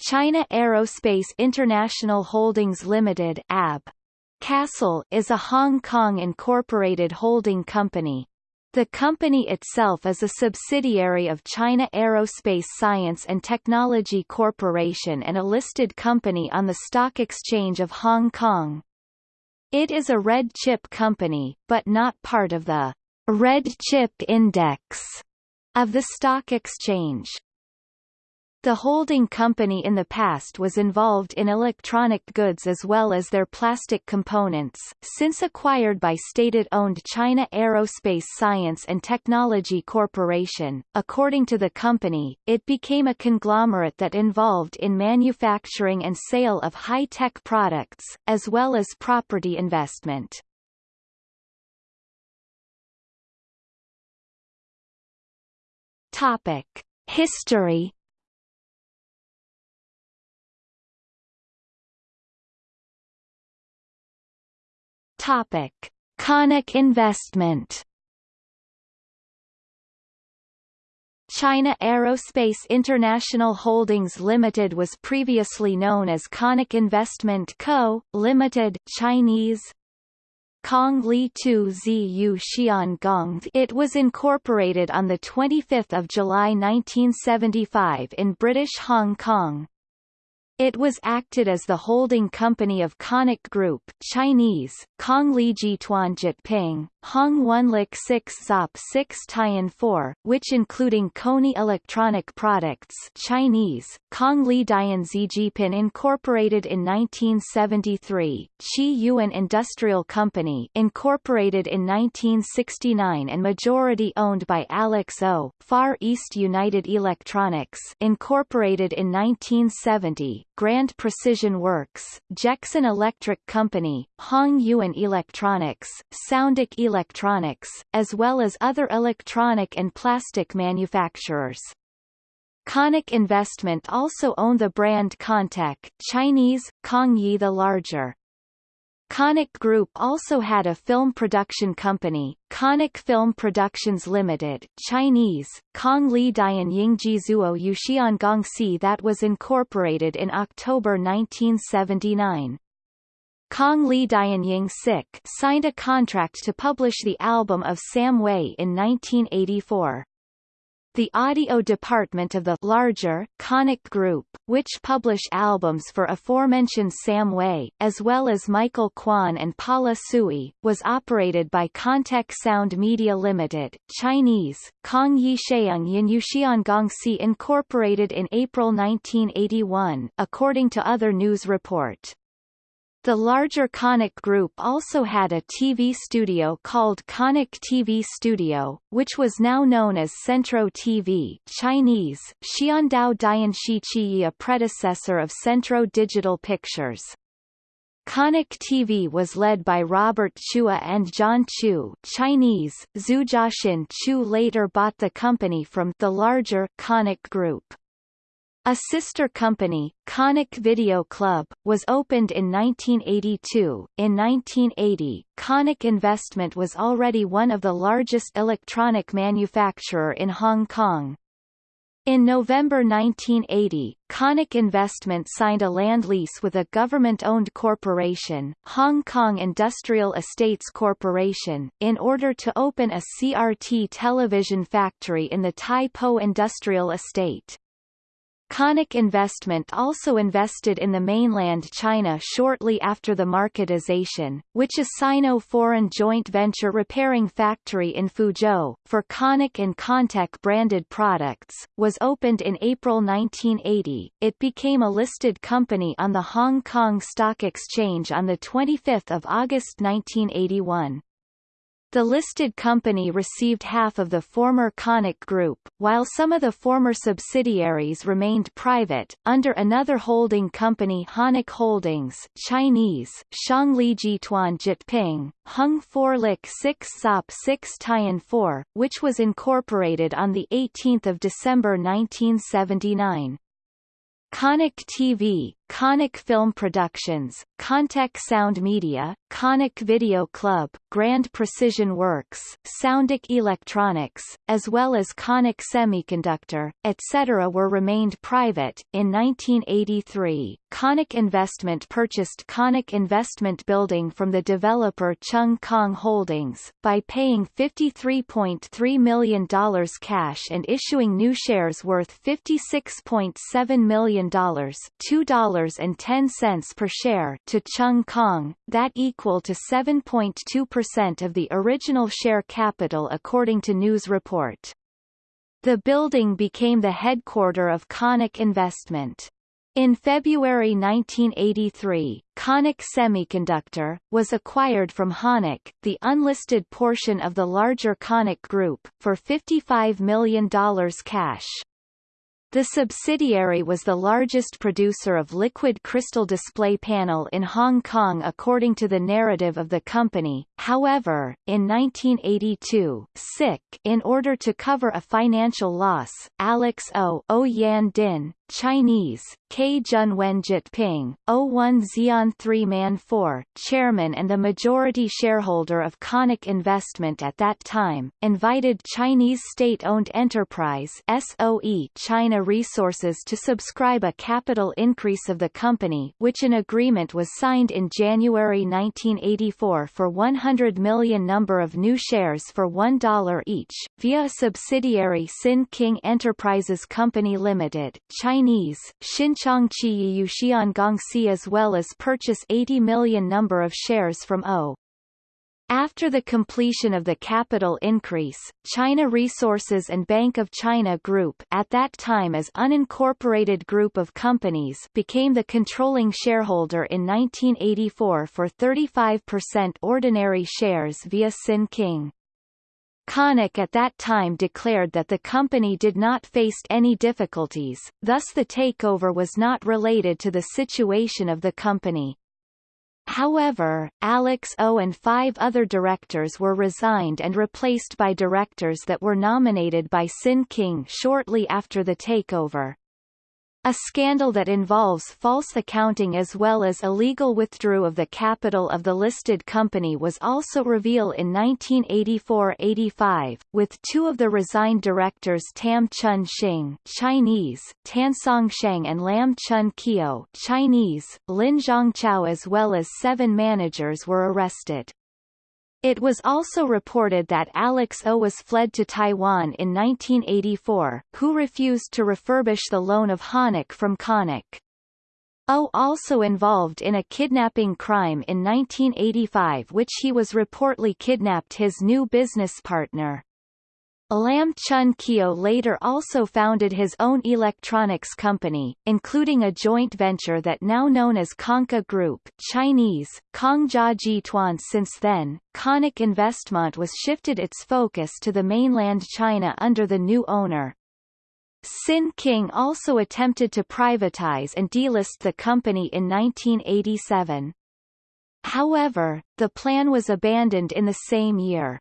China Aerospace International Holdings Limited AB. CASIL is a Hong Kong incorporated holding company. The company itself is a subsidiary of China Aerospace Science and Technology Corporation and a listed company on the Stock Exchange of Hong Kong. It is a red chip company, but not part of the red chip index of the stock exchange. The holding company in the past was involved in electronic goods as well as their plastic components, since acquired by state-owned China Aerospace Science and Technology Corporation. According to the company, it became a conglomerate that involved in manufacturing and sale of high-tech products, as well as property investment. Topic. History Topic: Conic Investment. China Aerospace International Holdings Limited was previously known as Conic Investment Co., Limited Chinese, Kong Li Tu Ziyu Xiangong It was incorporated on 25 July 1975 in British Hong Kong. It was acted as the holding company of Conic Group Chinese, Kongli Jituan Jitping, Hong Wunlik 6 Zop 6 Tian 4, which including Kony Electronic Products Chinese, Kong Li Dian Zijipin Incorporated in 1973, Chi Yuan Industrial Company Incorporated in 1969 and majority owned by Alex O, Far East United Electronics Incorporated in 1970, Grand Precision Works, Jexon Electric Company, Hong Yuan Electronics, Soundic Electronics, as well as other electronic and plastic manufacturers. Conic Investment also own the brand Contec Chinese, Kongyi the Larger. Conic Group also had a film production company, Conic Film Productions Limited Chinese, Kong Li Dian Yingji Zuo Yuxian Gongxi that was incorporated in October 1979. Kong Li Dianying Sik signed a contract to publish the album of Sam Wei in 1984 the audio department of the larger Conic Group, which publish albums for aforementioned Sam Wei, as well as Michael Kwan and Paula Sui, was operated by Contec Sound Media Limited Chinese, Kong Yi Sheung Yin Yuxian Gongxi Incorporated in April 1981, according to other news report. The larger Conic Group also had a TV studio called Conic TV Studio, which was now known as Centro TV Chinese, Xiandao Dianxi Qi a predecessor of Centro Digital Pictures. Conic TV was led by Robert Chua and John Chu Chinese, Zhu Jiaxin Chu later bought the company from the larger Conic Group. A sister company, Conic Video Club, was opened in 1982. In 1980, Conic Investment was already one of the largest electronic manufacturer in Hong Kong. In November 1980, Conic Investment signed a land lease with a government-owned corporation, Hong Kong Industrial Estates Corporation, in order to open a CRT television factory in the Tai Po Industrial Estate. Conic Investment also invested in the mainland China shortly after the marketization, which a Sino-foreign joint venture repairing factory in Fuzhou, for Conic and Contec branded products, was opened in April 1980. It became a listed company on the Hong Kong Stock Exchange on 25 August 1981. The listed company received half of the former Conic Group, while some of the former subsidiaries remained private, under another holding company Honic Holdings Chinese, Shangli Jituan Jitping, Hung 4 Lik 6 Sop 6 Tian 4, which was incorporated on 18 December 1979. Conic TV, Conic Film Productions, Contec Sound Media, Conic Video Club, Grand Precision Works, Soundic Electronics, as well as Conic Semiconductor, etc. were remained private. In 1983, Conic Investment purchased Conic Investment Building from the developer Cheung Kong Holdings, by paying $53.3 million cash and issuing new shares worth $56.7 million $2.10 per share to Cheung Kong, that equal to 7.2% of the original share capital according to news report. The building became the headquarter of Conic Investment. In February 1983, Conic Semiconductor, was acquired from Honic, the unlisted portion of the larger Conic Group, for $55 million cash. The subsidiary was the largest producer of liquid crystal display panel in Hong Kong according to the narrative of the company. However, in 1982, SIC, in order to cover a financial loss, Alex O. O Yan Din, Chinese, K. Jun Junwen Jitping, 01 Xian 3 Man 4, chairman and the majority shareholder of Conic Investment at that time, invited Chinese state-owned enterprise SOE China Resources to subscribe a capital increase of the company which an agreement was signed in January 1984 for 100 million number of new shares for $1 each, via a subsidiary Sin King Enterprises Company Limited, China Chinese, Xinchangqi Yuxiangongxi as well as purchase 80 million number of shares from O. After the completion of the capital increase, China Resources and Bank of China Group at that time as unincorporated group of companies became the controlling shareholder in 1984 for 35% ordinary shares via Sin King. Conic at that time declared that the company did not face any difficulties, thus the takeover was not related to the situation of the company. However, Alex O and five other directors were resigned and replaced by directors that were nominated by Sin King shortly after the takeover. A scandal that involves false accounting as well as illegal withdrew of the capital of the listed company was also revealed in 1984-85, with two of the resigned directors Tam Chun Xing Chinese, Tansong Sheng and Lam Chun Kio Chinese, Lin Zhongchao as well as seven managers were arrested. It was also reported that Alex O was fled to Taiwan in 1984, who refused to refurbish the loan of Honic from Conic. O also involved in a kidnapping crime in 1985 which he was reportedly kidnapped his new business partner. Lam Chun Kio later also founded his own electronics company, including a joint venture that now known as Conca Group Chinese, Kongjia Jituan since then, Conic Investment was shifted its focus to the mainland China under the new owner. Sin King also attempted to privatize and delist the company in 1987. However, the plan was abandoned in the same year.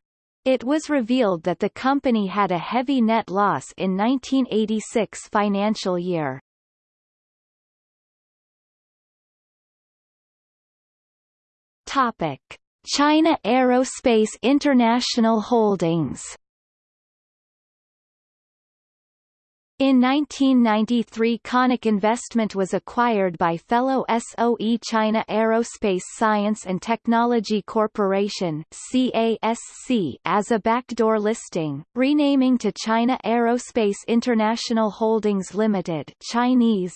It was revealed that the company had a heavy net loss in 1986 financial year. Topic: China Aerospace International Holdings In 1993 Conic Investment was acquired by fellow SOE China Aerospace Science and Technology Corporation CASC as a backdoor listing, renaming to China Aerospace International Holdings Limited Chinese,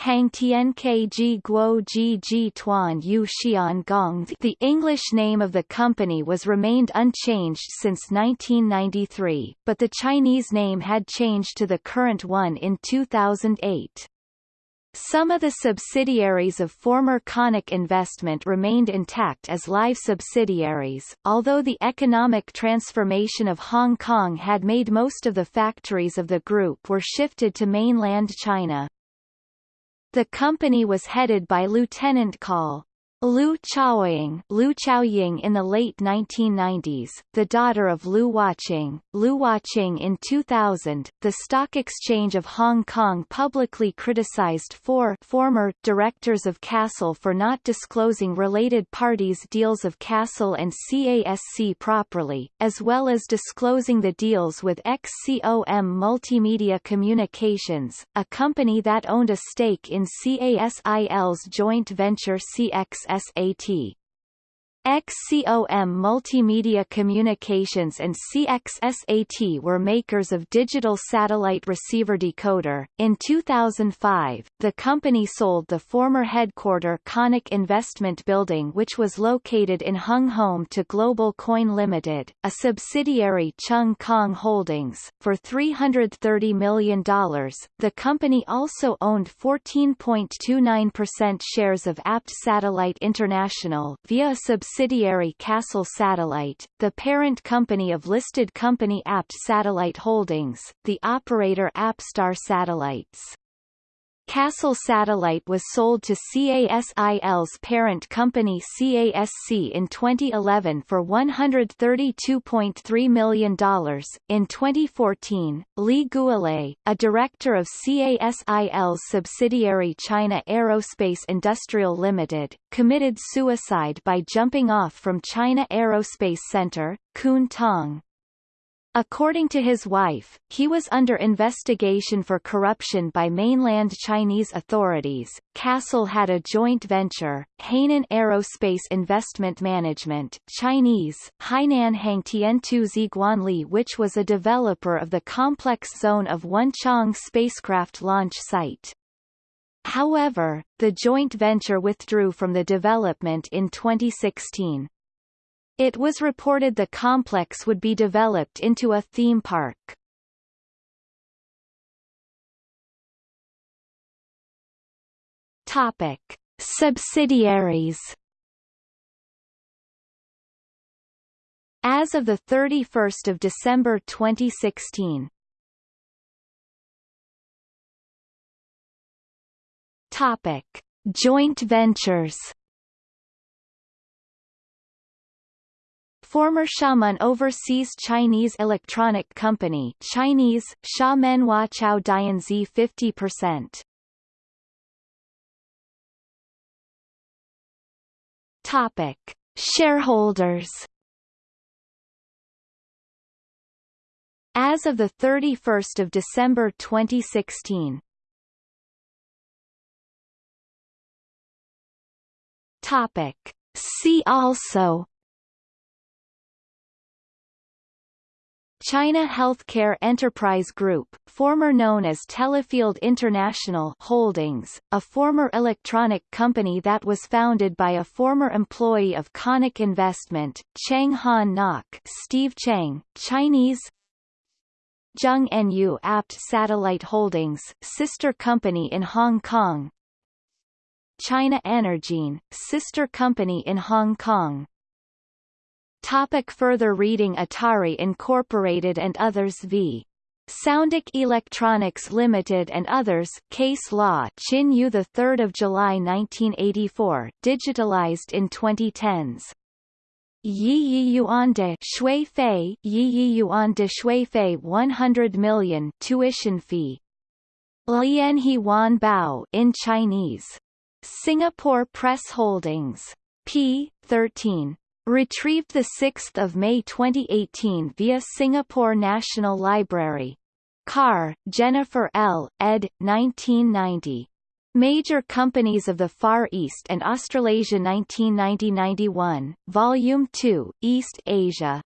Hang Tian Kg Guo Ji Ji Tuan Yu Xian Gong The English name of the company was remained unchanged since 1993, but the Chinese name had changed to the current one in 2008. Some of the subsidiaries of former Conic Investment remained intact as live subsidiaries, although the economic transformation of Hong Kong had made most of the factories of the group were shifted to mainland China. The company was headed by Lieutenant Col. Liu Chaoying, Liu Chaoying in the late 1990s, the daughter of Liu Huaqing, Liu Huaqing in 2000, the Stock Exchange of Hong Kong publicly criticized four former directors of CASIL for not disclosing related parties' deals of CASIL and CASC properly, as well as disclosing the deals with XCOM Multimedia Communications, a company that owned a stake in CASIL's joint venture CX XSAT. XCOM Multimedia Communications and CXSAT were makers of digital satellite receiver decoder. In 2005, the company sold the former headquarter Conic Investment Building which was located in Hung Hom to Global Coin Limited, a subsidiary Cheung Kong Holdings, for $330 million. The company also owned 14.29% shares of APT Satellite International via a subsidiary subsidiary CASIL Satellite, the parent company of listed company APT Satellite Holdings, the operator APStar Satellites. CASIL Satellite was sold to CASIL's parent company CASC in 2011 for $132.3 million. In 2014, Li Guolei, a director of CASIL's subsidiary China Aerospace Industrial Limited, committed suicide by jumping off from China Aerospace Center, Kwun Tong, According to his wife, he was under investigation for corruption by mainland Chinese authorities. CASIL had a joint venture, Hainan Aerospace Investment Management Chinese, Hainan Hangtiantu Ziguanli which was a developer of the complex zone of Wenchang spacecraft launch site. However, the joint venture withdrew from the development in 2016. It was reported the complex would be developed into a theme park. Topic: Subsidiaries. As of the 31st of December 2016. Topic: Joint ventures. Former Xiamen Overseas Chinese Electronic Company Chinese, Xiamen Chao Dianzi 50%. Topic. Shareholders As of 31 December 2016 Topic. See also China Healthcare Enterprise Group, former known as Telefield International Holdings, a former electronic company that was founded by a former employee of Conic Investment, Chang Han Nok Steve Chang, Chinese Zheng Apt Satellite Holdings, sister company in Hong Kong China Energene, sister company in Hong Kong Topic further reading Atari Incorporated and others v. Soundic Electronics Limited and others Case Law Chin Yu 3 July 1984 digitalized in 2010s Yi Yi Yuan de Shui Fei Yi Yi Yuan de Shui Fei 100 million tuition fee. Lian He Wan Bao in Chinese. Singapore Press Holdings. P 13 Retrieved 6 May 2018 via Singapore National Library. Carr, Jennifer L., ed. 1990. Major Companies of the Far East and Australasia 1990-91, Volume 2, East Asia.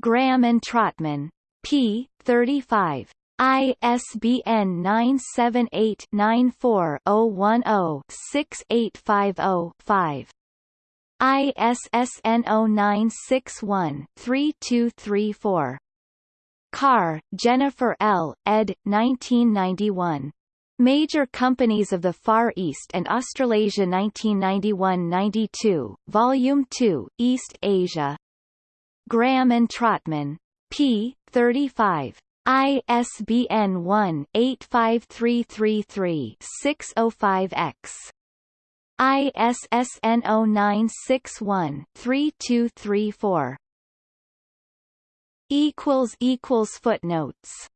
Graham and Trotman. p. 35. ISBN 978 94 010 6850 5. ISSN 0961-3234. Carr, Jennifer L., ed. 1991. Major Companies of the Far East and Australasia 1991-92, Volume 2, East Asia. Graham and Trotman. p. 35. ISBN 1-85333-605-X. ISSN 0961-3234. Footnotes